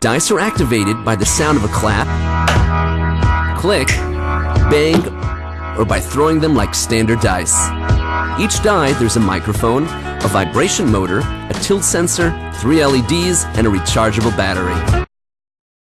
Dice are activated by the sound of a clap, click, bang, or by throwing them like standard dice. Each die, there's a microphone, a vibration motor, a tilt sensor, three LEDs, and a rechargeable battery.